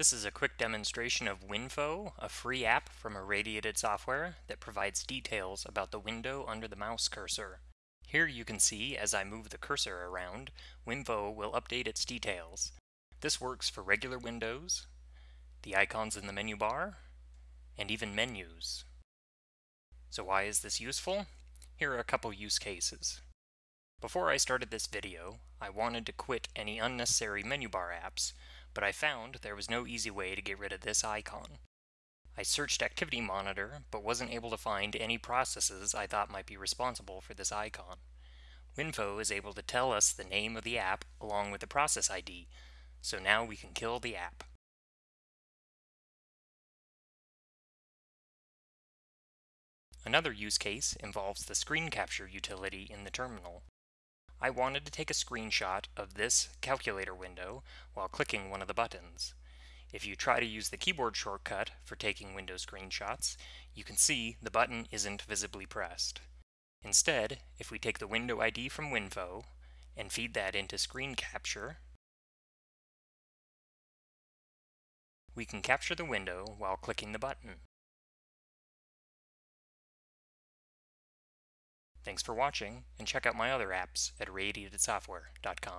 This is a quick demonstration of WinFo, a free app from Irradiated Software that provides details about the window under the mouse cursor. Here you can see as I move the cursor around, WinFo will update its details. This works for regular windows, the icons in the menu bar, and even menus. So why is this useful? Here are a couple use cases. Before I started this video, I wanted to quit any unnecessary menu bar apps, but I found there was no easy way to get rid of this icon. I searched Activity Monitor, but wasn't able to find any processes I thought might be responsible for this icon. WinFo is able to tell us the name of the app along with the process ID, so now we can kill the app. Another use case involves the screen capture utility in the terminal. I wanted to take a screenshot of this calculator window while clicking one of the buttons. If you try to use the keyboard shortcut for taking window screenshots, you can see the button isn't visibly pressed. Instead, if we take the window ID from WinFo and feed that into screen capture, we can capture the window while clicking the button. Thanks for watching, and check out my other apps at irradiatedsoftware.com.